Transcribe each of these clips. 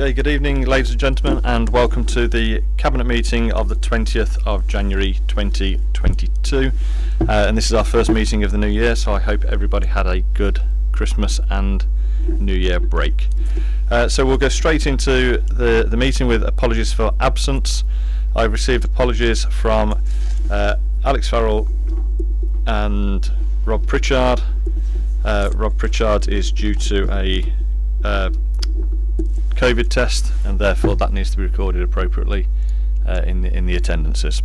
Okay, good evening ladies and gentlemen and welcome to the Cabinet meeting of the 20th of January 2022 uh, and this is our first meeting of the new year so I hope everybody had a good Christmas and New Year break. Uh, so we'll go straight into the, the meeting with apologies for absence. I've received apologies from uh, Alex Farrell and Rob Pritchard. Uh, Rob Pritchard is due to a uh, COVID test and therefore that needs to be recorded appropriately uh, in, the, in the attendances.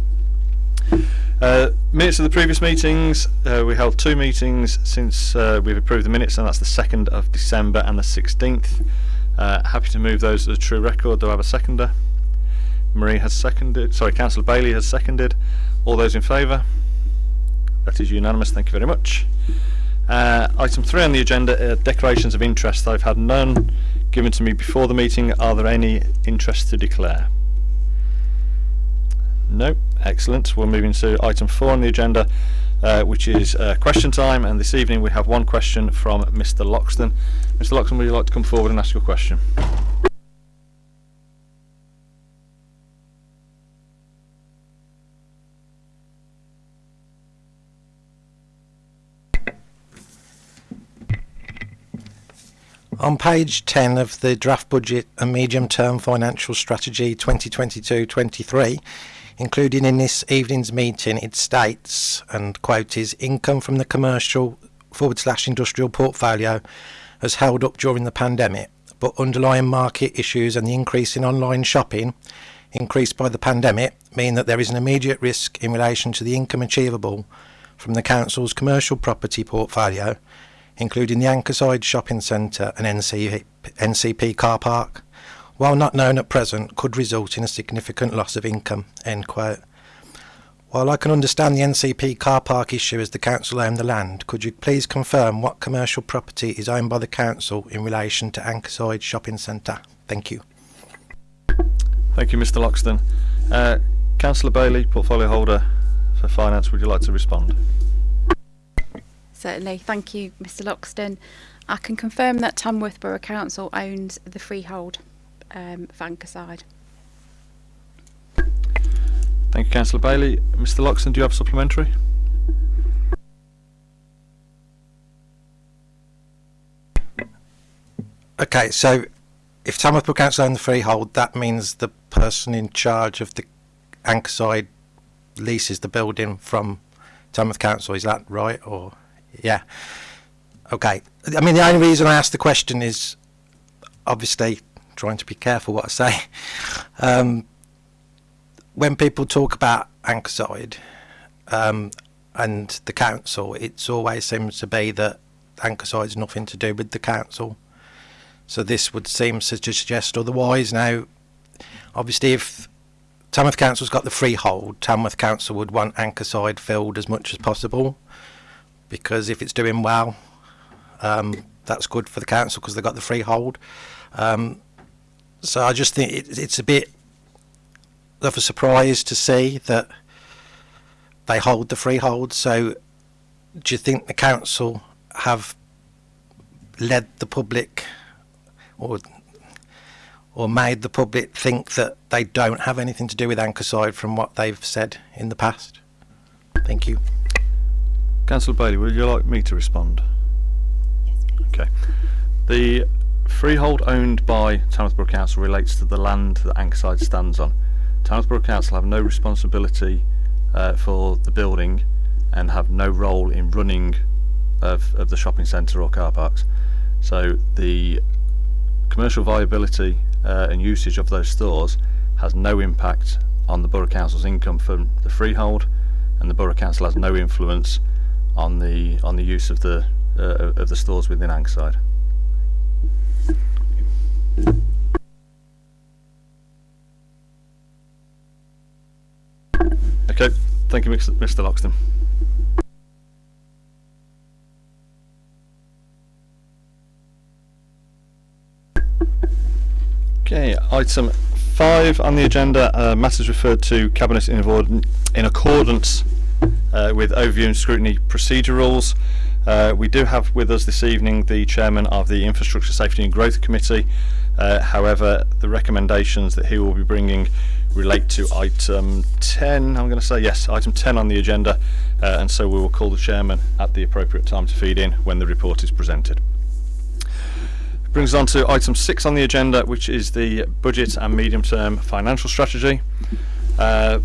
Uh, minutes of the previous meetings, uh, we held two meetings since uh, we've approved the minutes and that's the 2nd of December and the 16th. Uh, happy to move those as a true record. Do I have a seconder? Marie has seconded, sorry, Councillor Bailey has seconded. All those in favour? That is unanimous, thank you very much. Uh, item 3 on the agenda, declarations of interest. I've had none given to me before the meeting. Are there any interests to declare? No, excellent. We're moving to item 4 on the agenda, uh, which is uh, question time. And this evening we have one question from Mr Loxton. Mr Loxton, would you like to come forward and ask your question? On page 10 of the draft budget and medium term financial strategy 2022 23, including in this evening's meeting, it states, and quote, is income from the commercial forward slash industrial portfolio has held up during the pandemic, but underlying market issues and the increase in online shopping increased by the pandemic mean that there is an immediate risk in relation to the income achievable from the council's commercial property portfolio including the Ankerside Shopping Centre and NCP, NCP car park, while not known at present, could result in a significant loss of income. End quote. While I can understand the NCP car park issue as the council own the land, could you please confirm what commercial property is owned by the council in relation to Ankerside Shopping Centre? Thank you. Thank you, Mr Loxton. Uh, Councillor Bailey, portfolio holder for finance, would you like to respond? Certainly, thank you, Mr Loxton. I can confirm that Tamworth Borough Council owns the freehold um, of Ankerside. Thank you, Councillor Bailey. Mr Loxton, do you have supplementary? Okay, so if Tamworth Borough Council own the freehold, that means the person in charge of the Ankerside leases the building from Tamworth Council. Is that right? Or yeah. Okay. I mean, the only reason I asked the question is obviously trying to be careful what I say. Um, when people talk about Ankerside um, and the council, it always seems to be that Ankerside's nothing to do with the council. So this would seem to suggest otherwise. Now, obviously, if Tamworth Council's got the freehold, Tamworth Council would want Ankerside filled as much as possible because if it's doing well, um, that's good for the council because they've got the freehold. Um, so I just think it, it's a bit of a surprise to see that they hold the freehold. So do you think the council have led the public or or made the public think that they don't have anything to do with Ankerside from what they've said in the past? Thank you. Councillor Bailey, would you like me to respond? Yes, please. Okay. The freehold owned by Tamworth Borough Council relates to the land that Ankerside stands on. Tamworth Borough Council have no responsibility uh, for the building and have no role in running of, of the shopping centre or car parks. So the commercial viability uh, and usage of those stores has no impact on the Borough Council's income from the freehold and the Borough Council has no influence on the on the use of the uh, of the stores within Ankerside. Okay, thank you, Mr. Loxton. Okay, item five on the agenda, uh, matters referred to Cabinet in, in accordance uh, with overview and scrutiny procedure rules. Uh, we do have with us this evening the chairman of the Infrastructure Safety and Growth Committee, Uh, however, the recommendations that he will be bringing relate to item 10. I'm going to say yes, item 10 on the agenda, uh, and so we will call the chairman at the appropriate time to feed in when the report is presented. Brings us on to item 6 on the agenda, which is the budget and medium-term financial strategy. Uh,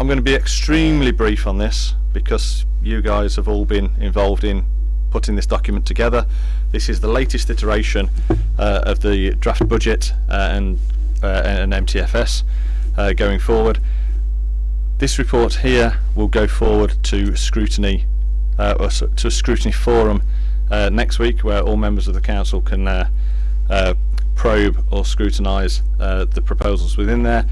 I'm going to be extremely brief on this because you guys have all been involved in putting this document together. This is the latest iteration uh, of the draft budget uh, and, uh, and MTFS uh, going forward. This report here will go forward to scrutiny, uh, or to a scrutiny forum next week, where all members of the council can probe or scrutinise the proposals within there.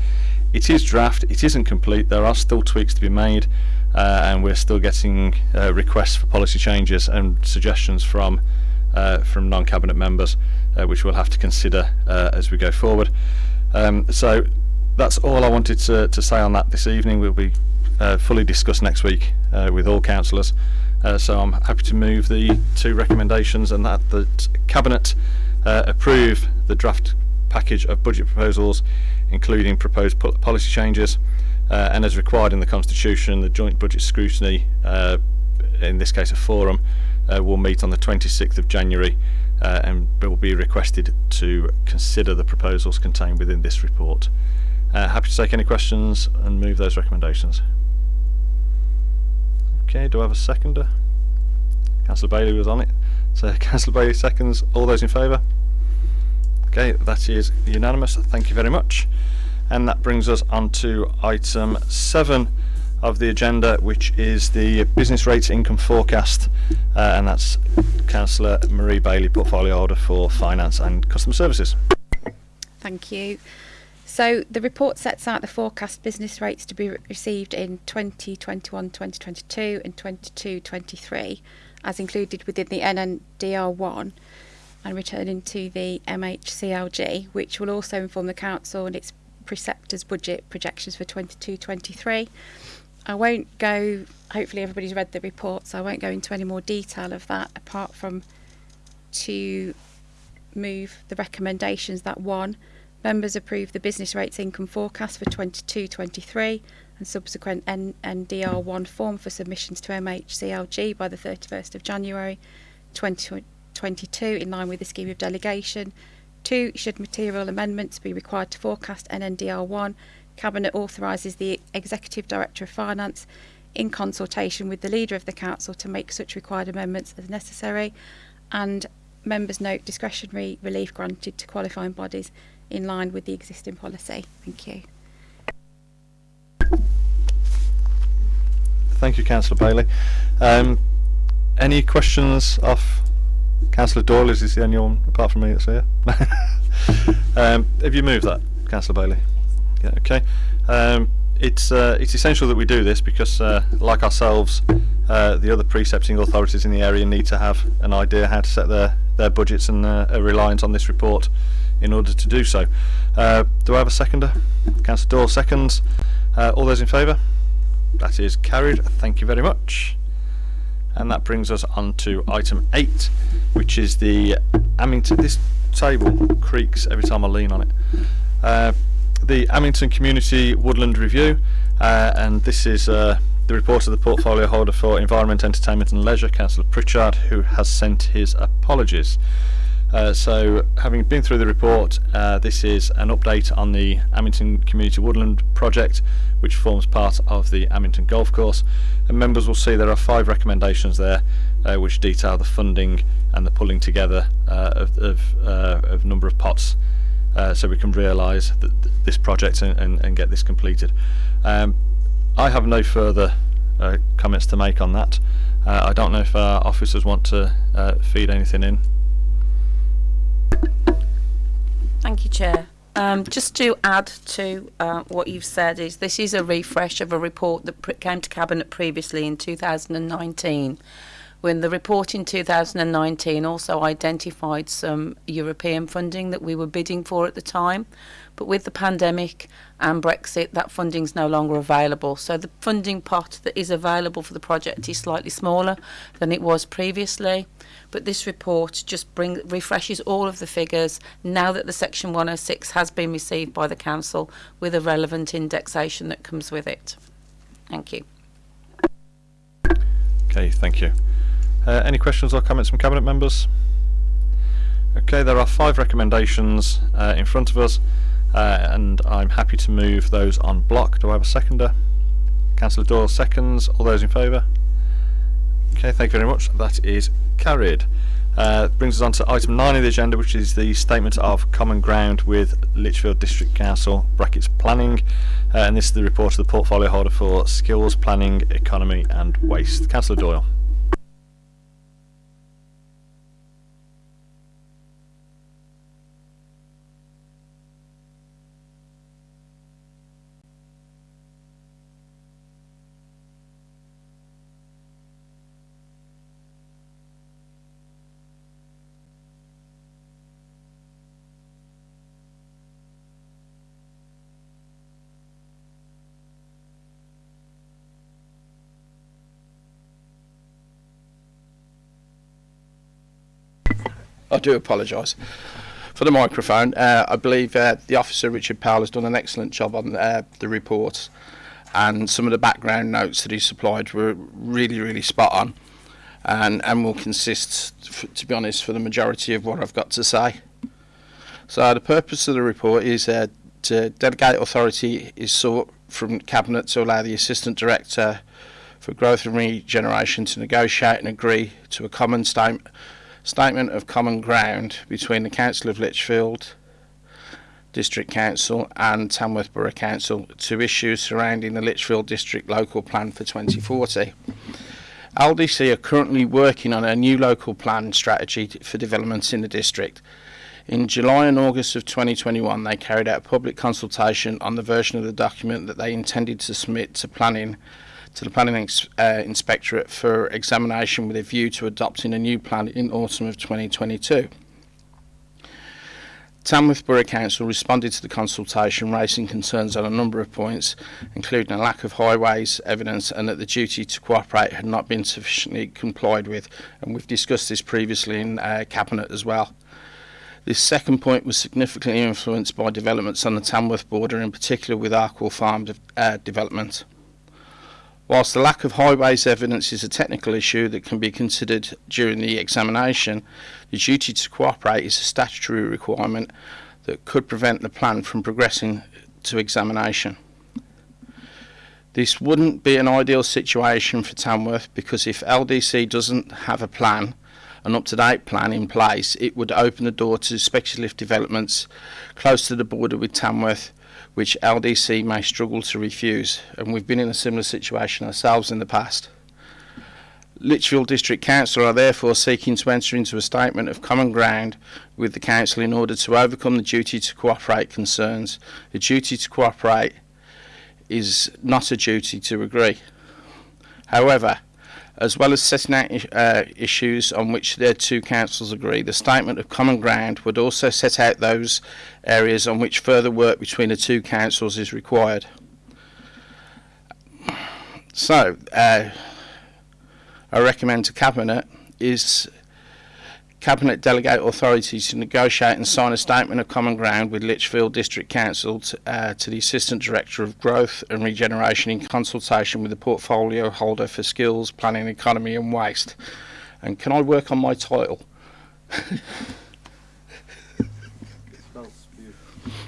It is draft. It isn't complete. There are still tweaks to be made, uh, and we're still getting uh, requests for policy changes and suggestions from uh, from non-cabinet members, uh, which we'll have to consider uh, as we go forward. Um, so that's all I wanted to, to say on that this evening. We'll be uh, fully discussed next week with all councillors. So I'm happy to move the two recommendations and that the cabinet approve the draft package of budget proposals, including proposed po- policy changes, uh, and as required in the constitution, the joint budget scrutiny, uh, in this case a forum, uh, will meet on the 26th of January uh, and will be requested to consider the proposals contained within this report. Uh, happy to take any questions and move those recommendations. Okay, do I have a seconder? Councillor Bailey was on it. So Councillor Bailey seconds. All those in favour? Okay, that is unanimous. Thank you very much. And that brings us on to item 7 of the agenda, which is the business rates income forecast. Uh, and that's Councillor Marie Bailey, portfolio holder for finance and customer services. Thank you. So the report sets out the forecast business rates to be re- received in 2021-2022 and 22-23 as included within the NNDR1 and returning to the MHCLG which will also inform the council and its preceptors budget projections for 22-23. I won't go hopefully everybody's read the report so I won't go into any more detail of that apart from to move the recommendations that one members approve the business rates income forecast for 22-23 and subsequent N- NDR1 form for submissions to MHCLG by the 31st of January 2022 in line with the scheme of delegation. Two, should material amendments be required to forecast NNDR1, Cabinet authorises the Executive Director of Finance in consultation with the Leader of the Council to make such required amendments as necessary and members note discretionary relief granted to qualifying bodies in line with the existing policy. Thank you. Thank you, Councillor Bailey. Um, any questions off Councillor Doyle? Is the only one apart from me that's here? um, have you moved that, Councillor Bailey? Yeah, okay. Um, it's uh, it's essential that we do this because, uh, like ourselves, uh, the other precepting authorities in the area need to have an idea how to set their, their budgets and uh, are reliant on this report in order to do so. Uh, do I have a seconder? Councillor Doyle seconds. Uh, all those in favour? That is carried. Thank you very much. And that brings us on to item 8, which is the Amington. This table creaks every time I lean on it. Uh, the Amington Community Woodland Review, uh, and this is uh, the report of the portfolio holder for Environment, Entertainment and Leisure, Councillor Pritchard, who has sent his apologies. Uh, so, having been through the report, uh, this is an update on the Amington Community Woodland project, which forms part of the Amington Golf Course. And members will see there are five recommendations there, uh, which detail the funding and the pulling together uh, of, of, uh, of number of pots, so we can realise th- this project and, and, and get this completed. Um, I have no further comments to make on that. I don't know if our officers want to feed anything in. Thank you, Chair. Um, just to add to uh, what you've said, is this is a refresh of a report that came to Cabinet previously in 2019, when the report in 2019 also identified some European funding that we were bidding for at the time. But with the pandemic and Brexit, that funding is no longer available. So the funding pot that is available for the project is slightly smaller than it was previously. But this report just bring, refreshes all of the figures now that the Section 106 has been received by the Council with a relevant indexation that comes with it. Thank you. Okay, thank you. Uh, any questions or comments from Cabinet members? Okay, there are five recommendations uh, in front of us, uh, and I'm happy to move those on block. Do I have a seconder? Councillor Doyle seconds. All those in favour? Okay, thank you very much. That is carried. Uh, brings us on to item 9 of the agenda, which is the statement of common ground with Lichfield District Council, brackets planning, uh, and this is the report of the portfolio holder for skills, planning, economy and waste. Councillor Doyle. I do apologise for the microphone. Uh, I believe uh, the officer Richard Powell has done an excellent job on uh, the report, and some of the background notes that he supplied were really, really spot on, and and will consist, to be honest, for the majority of what I've got to say. So the purpose of the report is uh, to delegate authority is sought from cabinet to allow the assistant director for growth and regeneration to negotiate and agree to a common statement statement of common ground between the Council of Lichfield District Council and Tamworth Borough Council to issues surrounding the Lichfield District Local Plan for 2040. LDC are currently working on a new local plan strategy for developments in the district. In July and August of 2021, they carried out a public consultation on the version of the document that they intended to submit to planning to the Planning uh, Inspectorate for examination with a view to adopting a new plan in autumn of 2022. Tamworth Borough Council responded to the consultation, raising concerns on a number of points, including a lack of highways evidence and that the duty to cooperate had not been sufficiently complied with. And we've discussed this previously in uh, Cabinet as well. This second point was significantly influenced by developments on the Tamworth border, in particular with Arkall Farm de uh, development. Whilst the lack of highways evidence is a technical issue that can be considered during the examination, the duty to cooperate is a statutory requirement that could prevent the plan from progressing to examination. This wouldn't be an ideal situation for Tamworth because if LDC doesn't have a plan, an up-to-date plan in place, it would open the door to speculative developments close to the border with Tamworth which LDC may struggle to refuse, and we've been in a similar situation ourselves in the past. Lichfield District Council are therefore seeking to enter into a statement of common ground with the Council in order to overcome the duty to cooperate concerns. The duty to cooperate is not a duty to agree. However, as well as setting out uh, issues on which their two councils agree. The statement of common ground would also set out those areas on which further work between the two councils is required. So, uh, I recommend to Cabinet is Cabinet delegate authority to negotiate and sign a statement of common ground with Lichfield District Council to, uh, to the Assistant Director of Growth and Regeneration in consultation with the portfolio holder for skills, planning, economy and waste. And can I work on my title?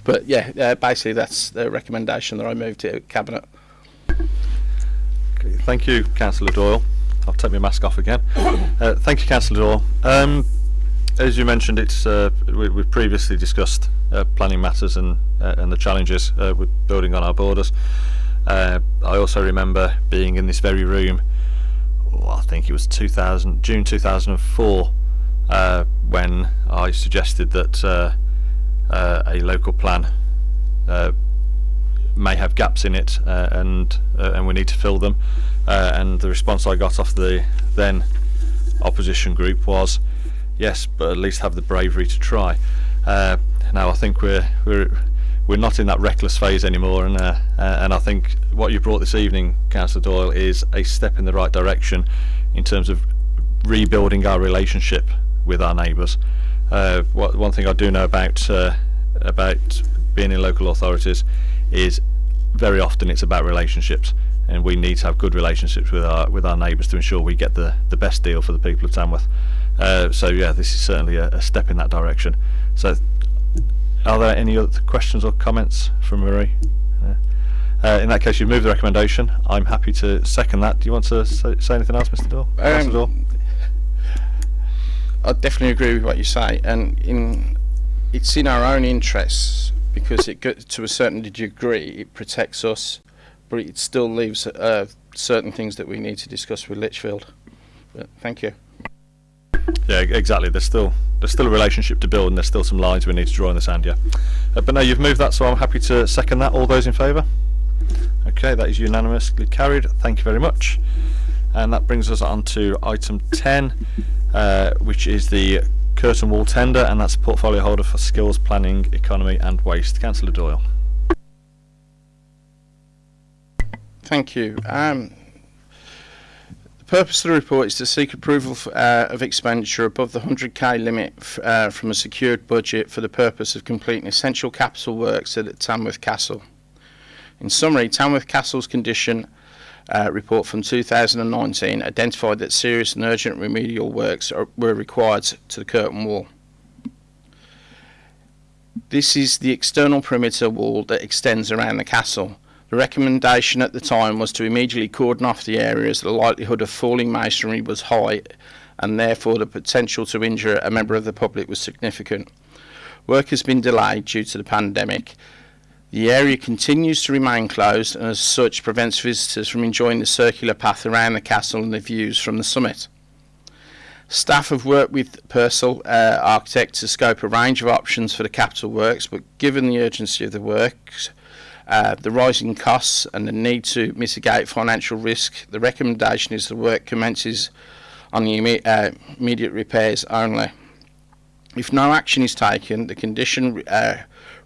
but yeah, uh, basically that's the recommendation that I moved to Cabinet. Okay, thank you, Councillor Doyle. I'll take my mask off again. Uh, thank you, Councillor Doyle. Um, as you mentioned, it's uh, we, we've previously discussed uh, planning matters and uh, and the challenges uh, with building on our borders. Uh, I also remember being in this very room. Well, I think it was 2000 June 2004 uh, when I suggested that a local plan may have gaps in it and and we need to fill them. And the response I got off the then opposition group was, yes, but at least have the bravery to try. Uh, now I think we're we're we're not in that reckless phase anymore, and uh, uh, and I think what you brought this evening, Councillor Doyle, is a step in the right direction in terms of rebuilding our relationship with our neighbours. Uh, what, one thing I do know about uh, about being in local authorities is very often it's about relationships, and we need to have good relationships with our with our neighbours to ensure we get the the best deal for the people of Tamworth. Uh, so yeah, this is certainly a, a step in that direction. So are there any other questions or comments from Marie? Uh, in that case, you've moved the recommendation. I'm happy to second that. Do you want to say, say anything else, Mr. Doyle? Um, I definitely agree with what you say, and in it's in our own interests because it to a certain degree it protects us, but it still leaves uh, certain things that we need to discuss with Lichfield. But thank you. Yeah, exactly. There's still there's still a relationship to build, and there's still some lines we need to draw in the sand. Yeah, uh, but no, you've moved that, so I'm happy to second that. All those in favour? Okay, that is unanimously carried. Thank you very much. And that brings us on to item 10, uh, which is the curtain wall tender, and that's portfolio holder for skills planning, economy, and waste. Councillor Doyle. Thank you. Um, purpose of the report is to seek approval f- uh, of expenditure above the 100k limit uh, from a secured budget for the purpose of completing essential capital works at Tamworth Castle. In summary, Tamworth Castle's condition uh, report from 2019 identified that serious and urgent remedial works are, were required to the curtain wall. This is the external perimeter wall that extends around the castle. The recommendation at the time was to immediately cordon off the area as the likelihood of falling masonry was high and therefore the potential to injure a member of the public was significant. Work has been delayed due to the pandemic. The area continues to remain closed and as such prevents visitors from enjoying the circular path around the castle and the views from the summit. Staff have worked with Purcell uh, Architect to scope a range of options for the capital works, but given the urgency of the works, uh, the rising costs and the need to mitigate financial risk, the recommendation is the work commences on the imme- uh, immediate repairs only. If no action is taken, the condition uh,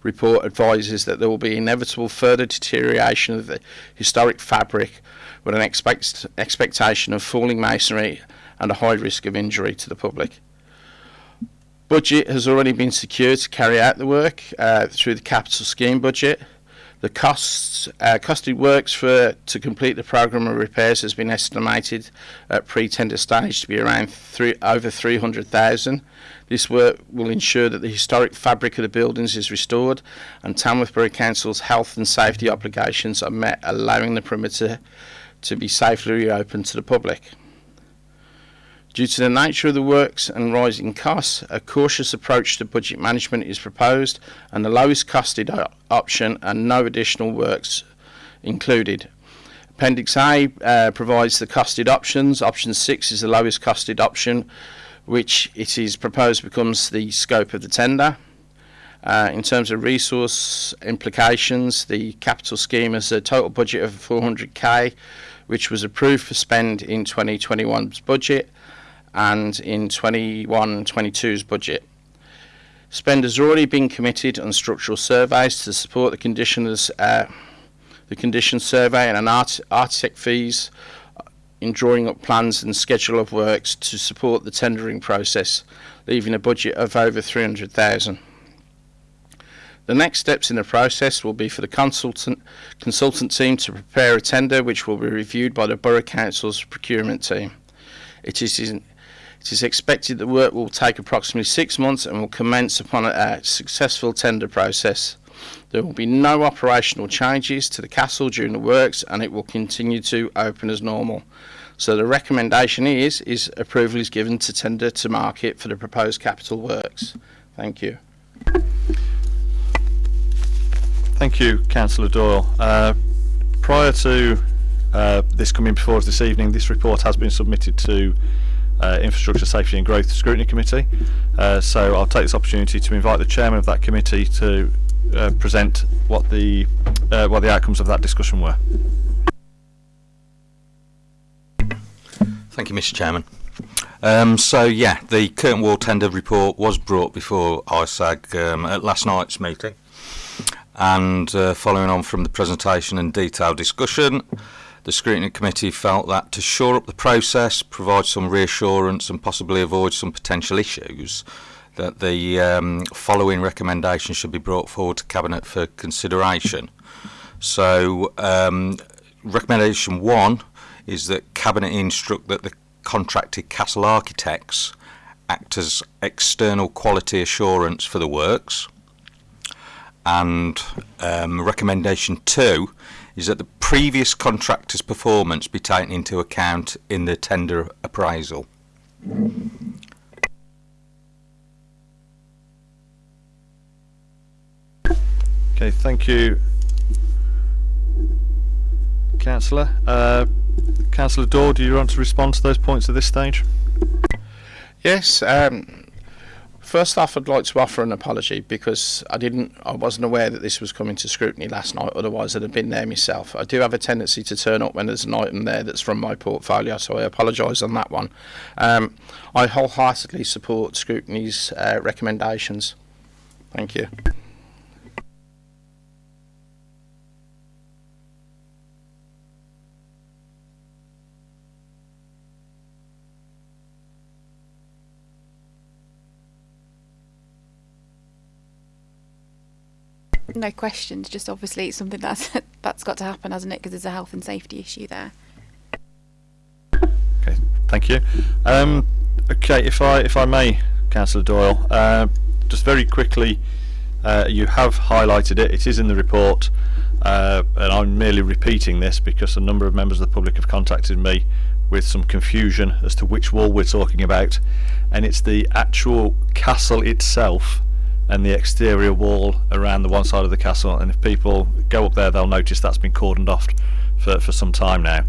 report advises that there will be inevitable further deterioration of the historic fabric with an expect- expectation of falling masonry and a high risk of injury to the public. Budget has already been secured to carry out the work uh, through the capital scheme budget. The costs, uh, costed works for to complete the program of repairs has been estimated at pre-tender stage to be around three, over 300,000. This work will ensure that the historic fabric of the buildings is restored and Tamworth Borough Council's health and safety obligations are met, allowing the perimeter to be safely reopened to the public. Due to the nature of the works and rising costs, a cautious approach to budget management is proposed and the lowest costed option and no additional works included. Appendix A uh, provides the costed options. Option 6 is the lowest costed option, which it is proposed becomes the scope of the tender. Uh, in terms of resource implications, the capital scheme has a total budget of 400k, which was approved for spend in 2021's budget and in 21-22's budget. Spend has already been committed on structural surveys to support the conditions, uh, the condition survey and an art, architect fees in drawing up plans and schedule of works to support the tendering process, leaving a budget of over 300,000. The next steps in the process will be for the consultant consultant team to prepare a tender which will be reviewed by the Borough Council's procurement team. It is in, it is expected the work will take approximately six months and will commence upon a, a successful tender process. There will be no operational changes to the castle during the works and it will continue to open as normal. So the recommendation is is approval is given to tender to market for the proposed capital works. Thank you. Thank you, Councillor Doyle. Uh, prior to uh, this coming before us this evening, this report has been submitted to uh, Infrastructure Safety and Growth Scrutiny Committee. Uh, so I'll take this opportunity to invite the chairman of that committee to uh, present what the uh, what the outcomes of that discussion were. Thank you, Mr. Chairman. Um, so yeah, the curtain wall tender report was brought before ISAG um, at last night's meeting, and uh, following on from the presentation and detailed discussion, the scrutiny committee felt that to shore up the process, provide some reassurance, and possibly avoid some potential issues, that the um, following recommendations should be brought forward to cabinet for consideration. So, um, recommendation one is that cabinet instruct that the contracted castle architects act as external quality assurance for the works. And um, recommendation two is that the previous contractor's performance be taken into account in the tender appraisal. Okay, thank you, Councillor. Uh, Councillor Daw, do you want to respond to those points at this stage? Yes. Um, first off, I'd like to offer an apology because I didn't, I wasn't aware that this was coming to scrutiny last night. Otherwise, I'd have been there myself. I do have a tendency to turn up when there's an item there that's from my portfolio, so I apologise on that one. Um, I wholeheartedly support scrutiny's uh, recommendations. Thank you. No questions, just obviously it's something that's that's got to happen, hasn't it? Because there's a health and safety issue there. Okay, thank you. Um, okay, if I if I may, Councillor Doyle, uh, just very quickly, uh, you have highlighted it. It is in the report, uh, and I'm merely repeating this because a number of members of the public have contacted me with some confusion as to which wall we're talking about, and it's the actual castle itself and the exterior wall around the one side of the castle. And if people go up there, they'll notice that's been cordoned off for for some time now.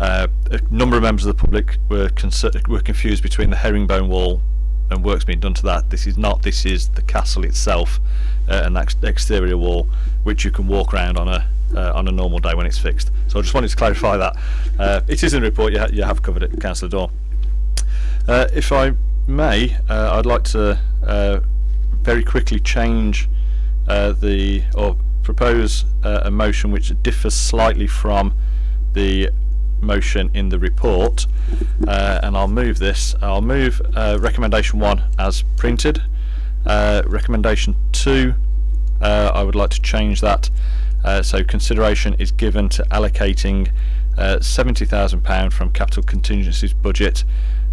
Uh, a number of members of the public were were confused between the herringbone wall and works being done to that. This is not. This is the castle itself uh, and that exterior wall, which you can walk around on a uh, on a normal day when it's fixed. So I just wanted to clarify that. Uh, it is in the report. You, ha- you have covered it, Councillor Daw. Uh, if I may, uh, I'd like to very quickly change uh, the or propose uh, a motion which differs slightly from the motion in the report. Uh, and I'll move this. I'll move uh, recommendation one as printed. Uh, recommendation two uh, I would like to change that. So consideration is given to allocating uh, £70,000 from capital contingencies budget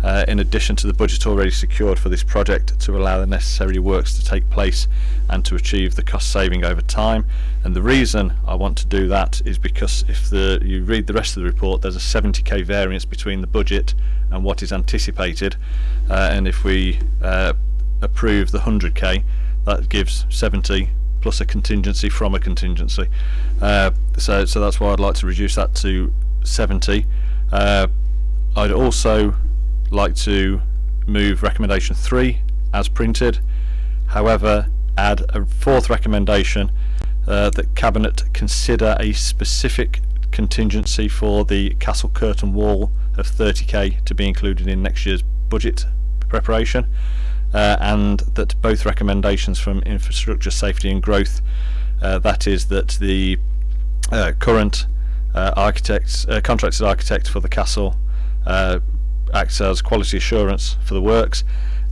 uh, in addition to the budget already secured for this project to allow the necessary works to take place and to achieve the cost saving over time. And the reason I want to do that is because if the you read the rest of the report there's a 70k variance between the budget and what is anticipated. Uh, and if we uh, approve the 100k that gives 70 plus a contingency from a contingency. Uh, so so that's why I'd like to reduce that to 70 uh, I'd also like to move recommendation 3 as printed. However add a fourth recommendation uh, that cabinet consider a specific contingency for the castle curtain wall of 30k to be included in next year's budget preparation uh, and that both recommendations from infrastructure safety and growth uh, that is that the uh, current uh, architects uh, contracted architect for the castle acts as quality assurance for the works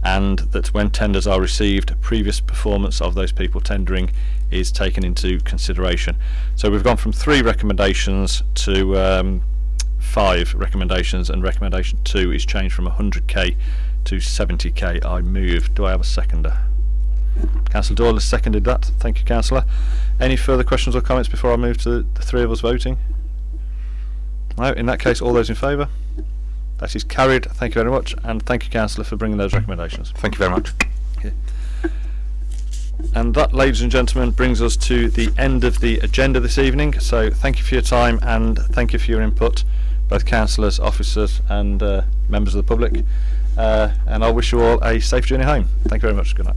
and that when tenders are received previous performance of those people tendering is taken into consideration. So we've gone from three recommendations to um, five recommendations and recommendation two is changed from 100k to 70k I move. Do I have a seconder? Councillor Doyle has seconded that. Thank you Councillor. Any further questions or comments before I move to the three of us voting? No in that case all those in favour that is carried thank you very much and thank you Councillor for bringing those recommendations Thank you very much. and that, ladies and gentlemen, brings us to the end of the agenda this evening. So thank you for your time and thank you for your input, both councillors, officers and uh, members of the public. Uh, and I wish you all a safe journey home. Thank you very much. Good night.